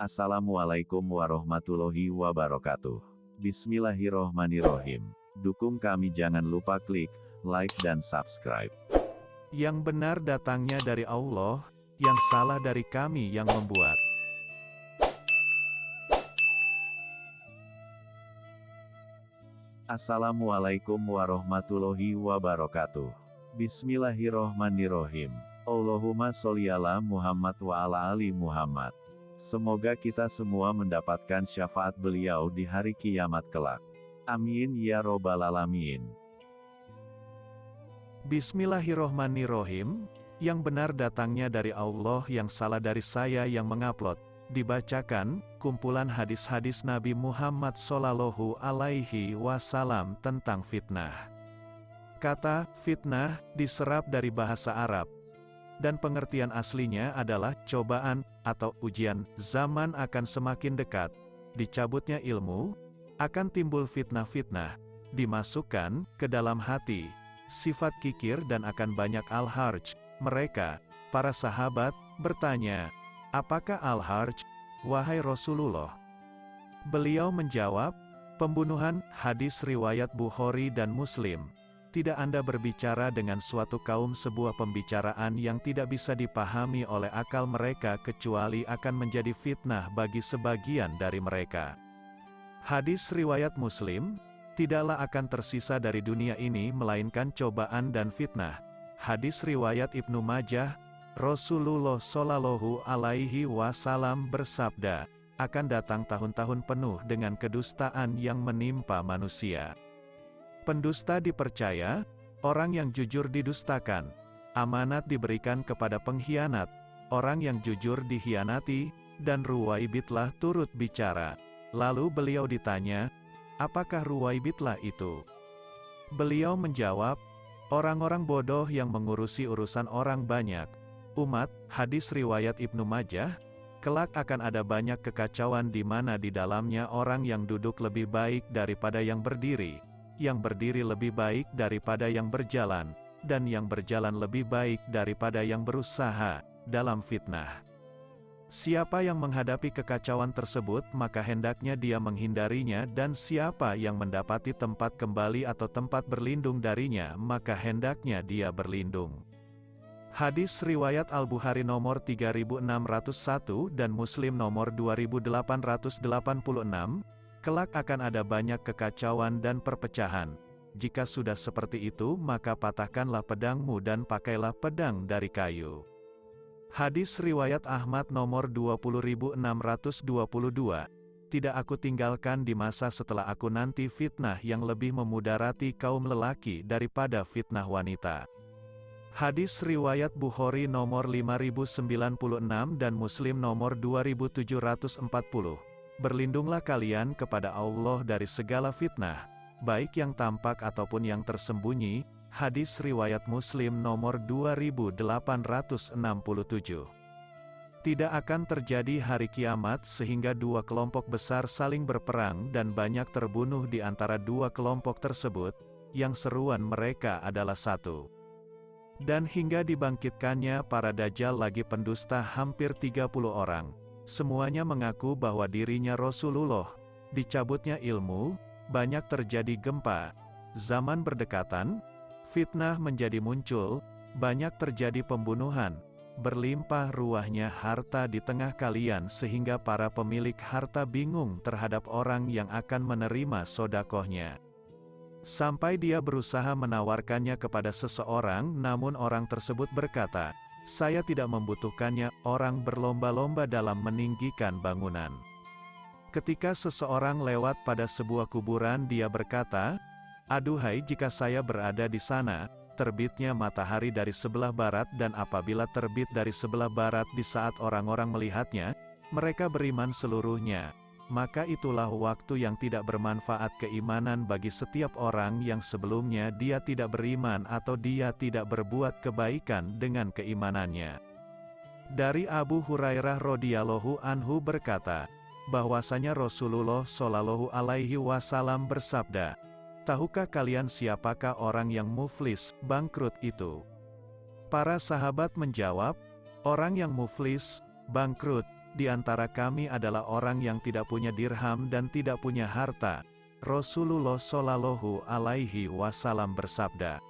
Assalamualaikum warahmatullahi wabarakatuh. Bismillahirrohmanirrohim. Dukung kami jangan lupa klik like dan subscribe. Yang benar datangnya dari Allah, yang salah dari kami yang membuat. Assalamualaikum warahmatullahi wabarakatuh. Bismillahirrohmanirrohim. Allahumma sholli ala Muhammad wa ala ali Muhammad. Semoga kita semua mendapatkan syafaat beliau di hari kiamat kelak. Amin ya robbal alamin. Bismillahirrohmanirrohim. Yang benar datangnya dari Allah yang salah dari saya yang mengupload. Dibacakan, kumpulan hadis-hadis Nabi Muhammad Sallallahu Alaihi Wasallam tentang fitnah. Kata fitnah diserap dari bahasa Arab, dan pengertian aslinya adalah cobaan atau ujian. Zaman akan semakin dekat, dicabutnya ilmu, akan timbul fitnah-fitnah, dimasukkan ke dalam hati, sifat kikir dan akan banyak al-harj. Mereka, para sahabat, bertanya, apakah al-harj, wahai Rasulullah? Beliau menjawab, pembunuhan, hadis riwayat Bukhari dan Muslim. Tidak Anda berbicara dengan suatu kaum sebuah pembicaraan yang tidak bisa dipahami oleh akal mereka kecuali akan menjadi fitnah bagi sebagian dari mereka. Hadis riwayat Muslim, tidaklah akan tersisa dari dunia ini melainkan cobaan dan fitnah. Hadis riwayat Ibnu Majah, Rasulullah Shallallahu Alaihi Wasallam bersabda, akan datang tahun-tahun penuh dengan kedustaan yang menimpa manusia. Pendusta dipercaya, orang yang jujur didustakan, amanat diberikan kepada pengkhianat, orang yang jujur dihianati, dan Ruwaibitlah turut bicara. Lalu beliau ditanya, apakah Ruwaibitlah itu? Beliau menjawab, orang-orang bodoh yang mengurusi urusan orang banyak. Umat, hadis riwayat Ibnu Majah, kelak akan ada banyak kekacauan di mana di dalamnya orang yang duduk lebih baik daripada yang berdiri yang berdiri lebih baik daripada yang berjalan, dan yang berjalan lebih baik daripada yang berusaha dalam fitnah. Siapa yang menghadapi kekacauan tersebut, maka hendaknya dia menghindarinya, dan siapa yang mendapati tempat kembali atau tempat berlindung darinya, maka hendaknya dia berlindung. Hadis riwayat Al-Bukhari nomor 3601 dan Muslim nomor 2886, Kelak akan ada banyak kekacauan dan perpecahan. Jika sudah seperti itu maka patahkanlah pedangmu dan pakailah pedang dari kayu. Hadis Riwayat Ahmad nomor 20622 Tidak aku tinggalkan di masa setelah aku nanti fitnah yang lebih memudarati kaum lelaki daripada fitnah wanita. Hadis Riwayat Bukhari nomor 5096 dan Muslim nomor 2740 Berlindunglah kalian kepada Allah dari segala fitnah, baik yang tampak ataupun yang tersembunyi. Hadis riwayat Muslim nomor 2867. Tidak akan terjadi hari kiamat sehingga dua kelompok besar saling berperang dan banyak terbunuh di antara dua kelompok tersebut, yang seruan mereka adalah satu. Dan hingga dibangkitkannya para dajjal lagi pendusta hampir 30 orang, Semuanya mengaku bahwa dirinya Rasulullah. Dicabutnya ilmu, banyak terjadi gempa. Zaman berdekatan, fitnah menjadi muncul, banyak terjadi pembunuhan, berlimpah ruahnya harta di tengah kalian sehingga para pemilik harta bingung terhadap orang yang akan menerima sodakohnya. Sampai dia berusaha menawarkannya kepada seseorang namun orang tersebut berkata, saya tidak membutuhkannya, orang berlomba-lomba dalam meninggikan bangunan. Ketika seseorang lewat pada sebuah kuburan dia berkata, Aduhai jika saya berada di sana, terbitnya matahari dari sebelah barat dan apabila terbit dari sebelah barat di saat orang-orang melihatnya, mereka beriman seluruhnya maka itulah waktu yang tidak bermanfaat keimanan bagi setiap orang yang sebelumnya dia tidak beriman atau dia tidak berbuat kebaikan dengan keimanannya. Dari Abu Hurairah radhiyallahu anhu berkata, bahwasanya Rasulullah shallallahu alaihi wasallam bersabda, Tahukah kalian siapakah orang yang muflis, bangkrut itu? Para sahabat menjawab, orang yang muflis, bangkrut, di antara kami adalah orang yang tidak punya dirham dan tidak punya harta. Rasulullah Shallallahu Alaihi Wasallam bersabda,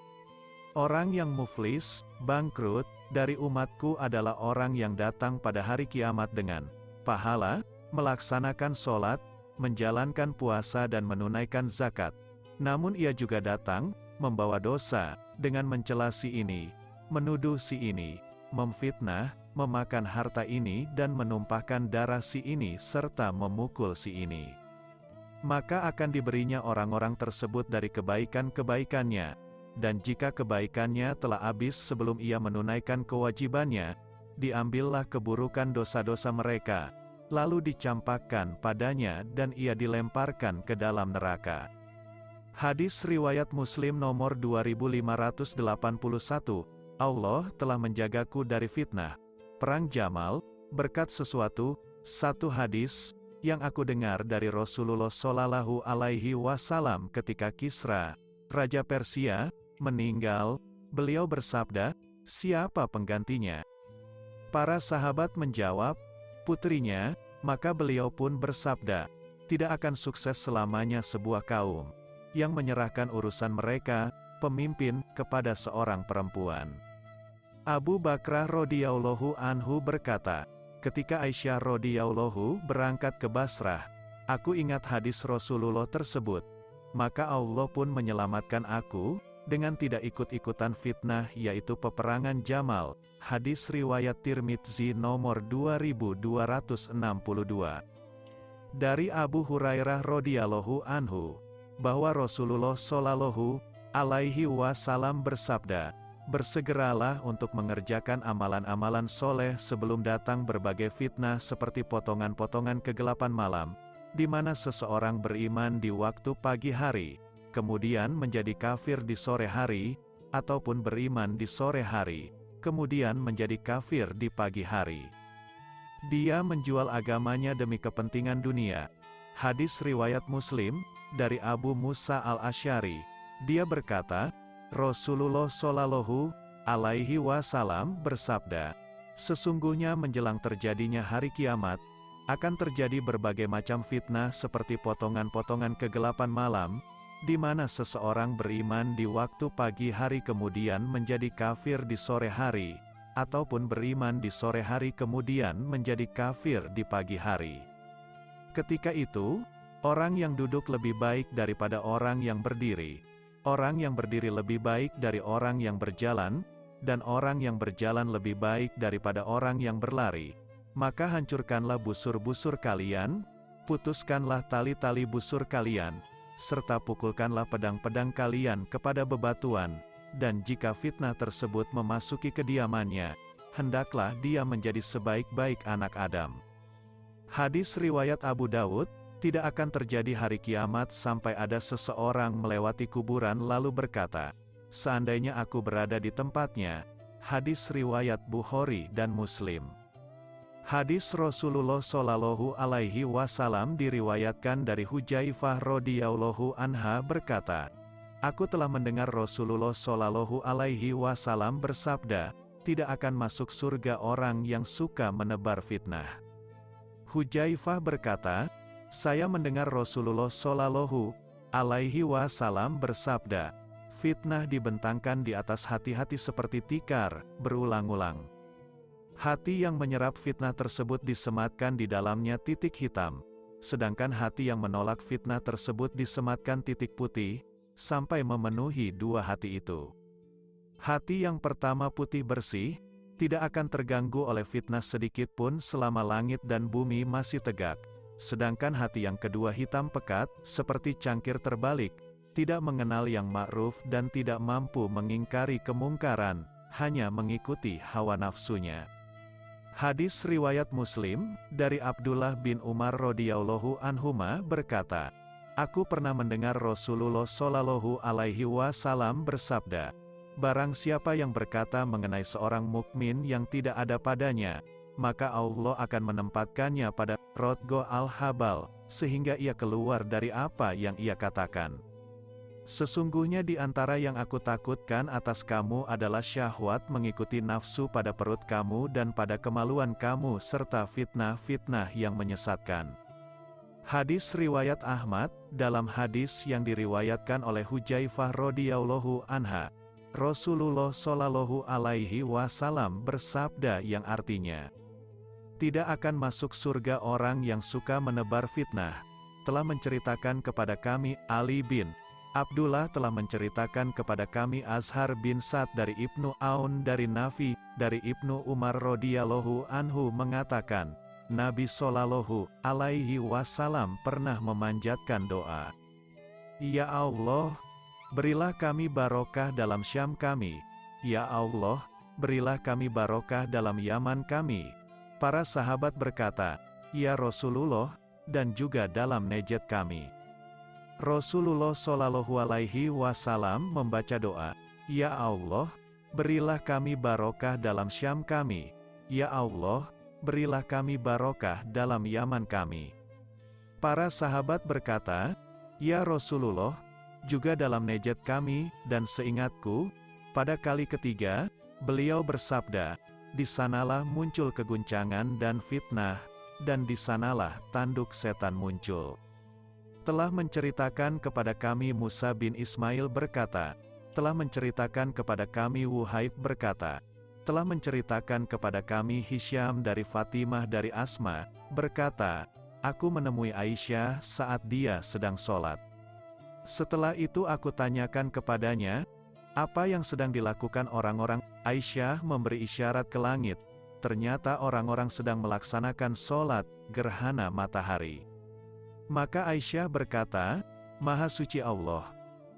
Orang yang muflis, bangkrut, dari umatku adalah orang yang datang pada hari kiamat dengan pahala, melaksanakan sholat, menjalankan puasa dan menunaikan zakat. Namun ia juga datang, membawa dosa, dengan mencela si ini, menuduh si ini, memfitnah, memakan harta ini dan menumpahkan darah si ini serta memukul si ini. Maka akan diberinya orang-orang tersebut dari kebaikan-kebaikannya, dan jika kebaikannya telah habis sebelum ia menunaikan kewajibannya, diambillah keburukan dosa-dosa mereka, lalu dicampakkan padanya dan ia dilemparkan ke dalam neraka. Hadis Riwayat Muslim nomor 2581, Allah telah menjagaku dari fitnah, perang Jamal, berkat sesuatu, satu hadis, yang aku dengar dari Rasulullah Shallallahu Alaihi Wasallam ketika Kisra, Raja Persia, meninggal, beliau bersabda, siapa penggantinya? Para sahabat menjawab, putrinya, maka beliau pun bersabda, tidak akan sukses selamanya sebuah kaum, yang menyerahkan urusan mereka, pemimpin, kepada seorang perempuan. Abu Bakrah radhiyallahu anhu berkata, ketika Aisyah radhiyallahu berangkat ke Basrah, aku ingat hadis Rasulullah tersebut, maka Allah pun menyelamatkan aku, dengan tidak ikut-ikutan fitnah yaitu peperangan Jamal, hadis riwayat Tirmidzi nomor 2262. Dari Abu Hurairah radhiyallahu anhu, bahwa Rasulullah shallallahu alaihi wasallam bersabda, Bersegeralah untuk mengerjakan amalan-amalan soleh sebelum datang berbagai fitnah seperti potongan-potongan kegelapan malam, di mana seseorang beriman di waktu pagi hari, kemudian menjadi kafir di sore hari, ataupun beriman di sore hari, kemudian menjadi kafir di pagi hari. Dia menjual agamanya demi kepentingan dunia. Hadis riwayat Muslim dari Abu Musa al-Asy'ari. Dia berkata, Rasulullah Shallallahu alaihi wasallam bersabda, Sesungguhnya menjelang terjadinya hari kiamat, akan terjadi berbagai macam fitnah seperti potongan-potongan kegelapan malam, di mana seseorang beriman di waktu pagi hari kemudian menjadi kafir di sore hari, ataupun beriman di sore hari kemudian menjadi kafir di pagi hari. Ketika itu, orang yang duduk lebih baik daripada orang yang berdiri, orang yang berdiri lebih baik dari orang yang berjalan, dan orang yang berjalan lebih baik daripada orang yang berlari. Maka hancurkanlah busur-busur kalian, putuskanlah tali-tali busur kalian, serta pukulkanlah pedang-pedang kalian kepada bebatuan, dan jika fitnah tersebut memasuki kediamannya, hendaklah dia menjadi sebaik-baik anak Adam. Hadis riwayat Abu Dawud, tidak akan terjadi hari kiamat sampai ada seseorang melewati kuburan lalu berkata, Seandainya aku berada di tempatnya, hadis riwayat Bukhari dan Muslim. Hadis Rasulullah Shallallahu Alaihi Wasallam diriwayatkan dari Hujaifah radhiyallahu anha berkata, Aku telah mendengar Rasulullah Shallallahu Alaihi Wasallam bersabda, tidak akan masuk surga orang yang suka menebar fitnah. Hujaifah berkata, saya mendengar Rasulullah Shallallahu Alaihi Wasallam bersabda, fitnah dibentangkan di atas hati-hati seperti tikar, berulang-ulang. Hati yang menyerap fitnah tersebut disematkan di dalamnya titik hitam, sedangkan hati yang menolak fitnah tersebut disematkan titik putih, sampai memenuhi dua hati itu. Hati yang pertama putih bersih, tidak akan terganggu oleh fitnah sedikit pun selama langit dan bumi masih tegak. Sedangkan hati yang kedua hitam pekat, seperti cangkir terbalik, tidak mengenal yang ma'ruf dan tidak mampu mengingkari kemungkaran, hanya mengikuti hawa nafsunya. Hadis riwayat Muslim dari Abdullah bin Umar radhiyallahu anhuma berkata, Aku pernah mendengar Rasulullah shallallahu alaihi wasallam bersabda, Barang siapa yang berkata mengenai seorang mukmin yang tidak ada padanya, maka Allah akan menempatkannya pada Rodgo al-Habal, sehingga ia keluar dari apa yang ia katakan. Sesungguhnya di antara yang aku takutkan atas kamu adalah syahwat mengikuti nafsu pada perut kamu dan pada kemaluan kamu serta fitnah-fitnah yang menyesatkan. Hadis riwayat Ahmad, dalam hadis yang diriwayatkan oleh Hujaifah radhiyallahu anha, Rasulullah shallallahu alaihi wasallam bersabda yang artinya, tidak akan masuk surga orang yang suka menebar fitnah. Telah menceritakan kepada kami Ali bin Abdullah telah menceritakan kepada kami Azhar bin Sa'd dari Ibnu Aun dari Nafi, dari Ibnu Umar radhiyallahu anhu mengatakan, Nabi Shallallahu alaihi wasallam pernah memanjatkan doa. Ya Allah, berilah kami barokah dalam Syam kami. Ya Allah, berilah kami barokah dalam Yaman kami. Para sahabat berkata, Ya Rasulullah, dan juga dalam Nejet kami. Rasulullah Shallallahu Alaihi Wasallam membaca doa, Ya Allah, berilah kami barokah dalam Syam kami. Ya Allah, berilah kami barokah dalam Yaman kami. Para sahabat berkata, Ya Rasulullah, juga dalam nejet kami, dan seingatku, pada kali ketiga, beliau bersabda, di sanalah muncul keguncangan dan fitnah, dan di sanalah tanduk setan muncul telah menceritakan kepada kami Musa bin Ismail berkata, telah menceritakan kepada kami Wuhaib berkata, telah menceritakan kepada kami Hisham dari Fatimah dari Asma, berkata, Aku menemui Aisyah saat dia sedang sholat. Setelah itu aku tanyakan kepadanya, apa yang sedang dilakukan orang-orang, Aisyah memberi isyarat ke langit, ternyata orang-orang sedang melaksanakan sholat, gerhana matahari. Maka Aisyah berkata, Maha suci Allah.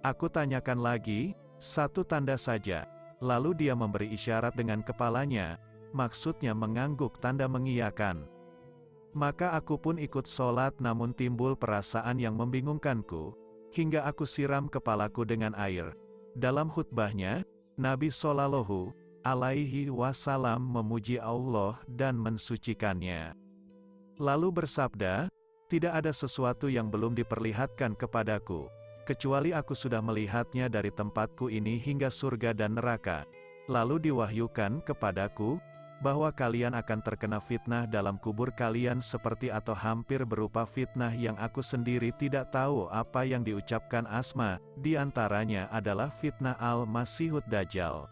Aku tanyakan lagi, satu tanda saja. Lalu dia memberi isyarat dengan kepalanya, maksudnya mengangguk tanda mengiyakan. Maka aku pun ikut sholat namun timbul perasaan yang membingungkanku, hingga aku siram kepalaku dengan air. Dalam khutbahnya, Nabi Shallallahu alaihi wasallam memuji Allah dan mensucikannya. Lalu bersabda, tidak ada sesuatu yang belum diperlihatkan kepadaku, kecuali aku sudah melihatnya dari tempatku ini hingga surga dan neraka. Lalu diwahyukan kepadaku, bahwa kalian akan terkena fitnah dalam kubur kalian seperti atau hampir berupa fitnah yang aku sendiri tidak tahu apa yang diucapkan Asma, di antaranya adalah fitnah Al-Masihud Dajjal.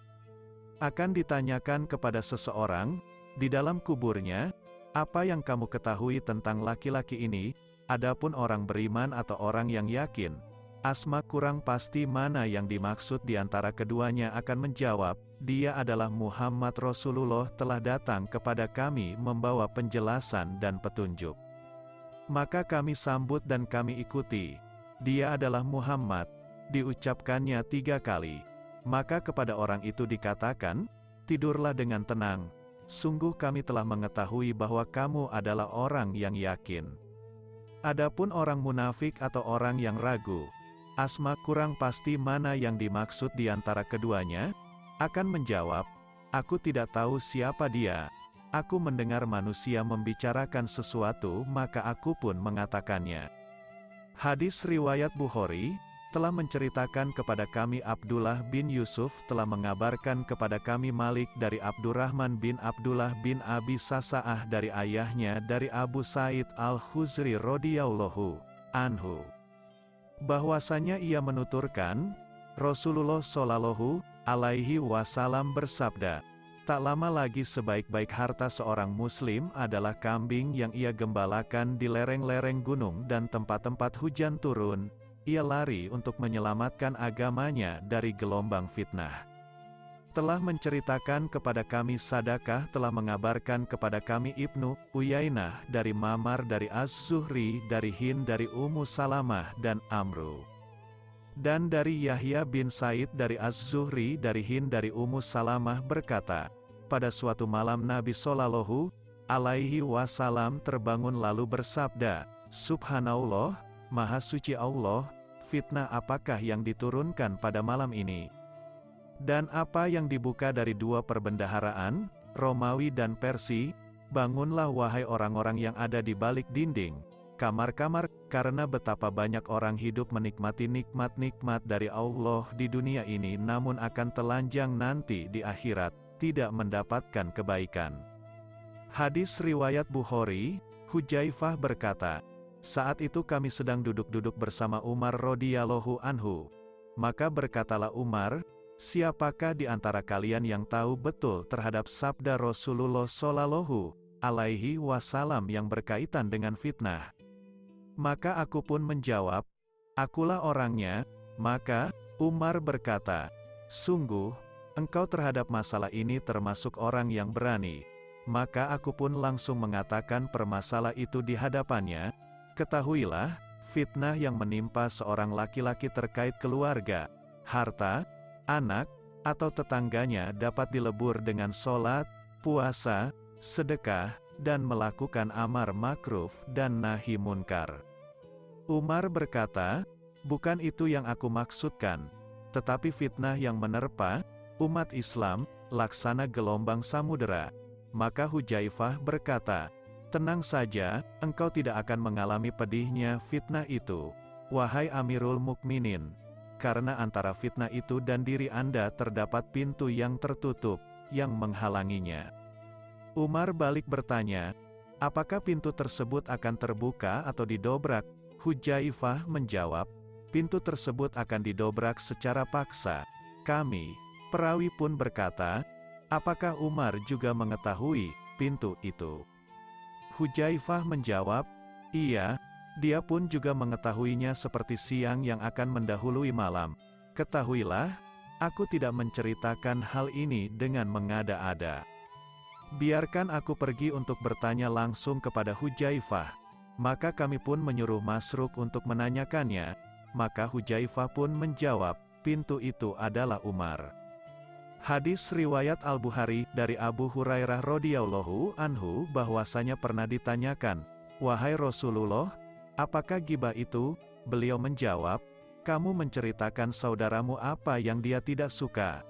Akan ditanyakan kepada seseorang, di dalam kuburnya, apa yang kamu ketahui tentang laki-laki ini? Adapun orang beriman atau orang yang yakin, Asma kurang pasti mana yang dimaksud di antara keduanya akan menjawab, dia adalah Muhammad Rasulullah telah datang kepada kami membawa penjelasan dan petunjuk. Maka kami sambut dan kami ikuti. Dia adalah Muhammad, diucapkannya tiga kali. Maka kepada orang itu dikatakan, tidurlah dengan tenang, sungguh kami telah mengetahui bahwa kamu adalah orang yang yakin. Adapun orang munafik atau orang yang ragu, Asma kurang pasti mana yang dimaksud di antara keduanya, akan menjawab, Aku tidak tahu siapa dia. Aku mendengar manusia membicarakan sesuatu maka aku pun mengatakannya. Hadis Riwayat Bukhari, telah menceritakan kepada kami Abdullah bin Yusuf telah mengabarkan kepada kami Malik dari Abdurrahman bin Abdullah bin Abi Sasa'ah dari ayahnya dari Abu Said al-Khuzri radhiyallahu anhu. Bahwasanya ia menuturkan, Rasulullah shallallahu alaihi wasallam bersabda, Tak lama lagi sebaik-baik harta seorang muslim adalah kambing yang ia gembalakan di lereng-lereng gunung dan tempat-tempat hujan turun, ia lari untuk menyelamatkan agamanya dari gelombang fitnah. Telah menceritakan kepada kami Sadakah telah mengabarkan kepada kami Ibnu Uyainah dari Mamar dari Az-Zuhri dari Hin dari Ummu Salamah dan Amru. Dan dari Yahya bin Said dari Az-Zuhri dari Hin dari Ummu Salamah berkata, pada suatu malam Nabi Shallallahu alaihi wasallam terbangun lalu bersabda, Subhanallah, Maha suci Allah, fitnah apakah yang diturunkan pada malam ini? Dan apa yang dibuka dari dua perbendaharaan, Romawi dan Persi, bangunlah wahai orang-orang yang ada di balik dinding, kamar-kamar, karena betapa banyak orang hidup menikmati nikmat-nikmat dari Allah di dunia ini namun akan telanjang nanti di akhirat, tidak mendapatkan kebaikan. Hadis Riwayat Bukhari, Hujaifah berkata, saat itu kami sedang duduk-duduk bersama Umar radhiyallahu anhu. Maka berkatalah Umar, siapakah di antara kalian yang tahu betul terhadap sabda Rasulullah Shallallahu alaihi wasallam yang berkaitan dengan fitnah? Maka aku pun menjawab, akulah orangnya, maka, Umar berkata, sungguh, engkau terhadap masalah ini termasuk orang yang berani. Maka aku pun langsung mengatakan permasalah itu di hadapannya, ketahuilah, fitnah yang menimpa seorang laki-laki terkait keluarga, harta, anak, atau tetangganya dapat dilebur dengan sholat, puasa, sedekah, dan melakukan amar makruf dan nahi munkar. Umar berkata, bukan itu yang aku maksudkan, tetapi fitnah yang menerpa umat Islam, laksana gelombang samudera. Maka Hujaifah berkata, tenang saja, engkau tidak akan mengalami pedihnya fitnah itu, wahai Amirul Mukminin, karena antara fitnah itu dan diri Anda terdapat pintu yang tertutup, yang menghalanginya. Umar balik bertanya, apakah pintu tersebut akan terbuka atau didobrak? Hujaifah menjawab, pintu tersebut akan didobrak secara paksa. Kami, perawi pun berkata, apakah Umar juga mengetahui pintu itu? Hujaifah menjawab, iya, dia pun juga mengetahuinya seperti siang yang akan mendahului malam. Ketahuilah, aku tidak menceritakan hal ini dengan mengada-ada. Biarkan aku pergi untuk bertanya langsung kepada Hujaifah. Maka kami pun menyuruh Masruk untuk menanyakannya, maka Hujaifah pun menjawab, pintu itu adalah Umar. Hadis riwayat Al-Bukhari dari Abu Hurairah radhiyallahu anhu bahwasanya pernah ditanyakan, "Wahai Rasulullah, apakah gibah itu?" Beliau menjawab, "Kamu menceritakan saudaramu apa yang dia tidak suka."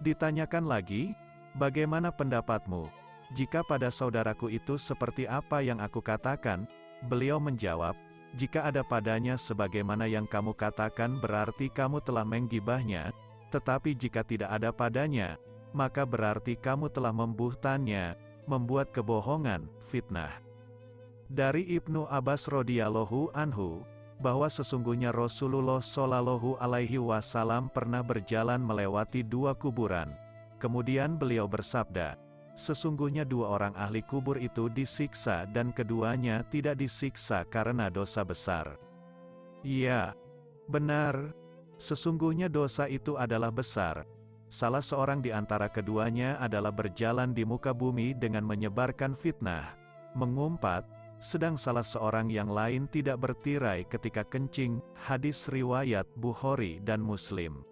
Ditanyakan lagi, "Bagaimana pendapatmu?" Jika pada saudaraku itu seperti apa yang aku katakan, beliau menjawab, jika ada padanya sebagaimana yang kamu katakan berarti kamu telah menggibahnya, tetapi jika tidak ada padanya, maka berarti kamu telah membuhtannya, membuat kebohongan, fitnah. Dari Ibnu Abbas radhiyallahu anhu, bahwa sesungguhnya Rasulullah shallallahu alaihi wasallam pernah berjalan melewati dua kuburan. Kemudian beliau bersabda, Sesungguhnya dua orang ahli kubur itu disiksa dan keduanya tidak disiksa karena dosa besar. Ya, benar. Sesungguhnya dosa itu adalah besar. Salah seorang di antara keduanya adalah berjalan di muka bumi dengan menyebarkan fitnah, mengumpat, sedang salah seorang yang lain tidak bertirai ketika kencing, hadis riwayat Bukhari dan Muslim.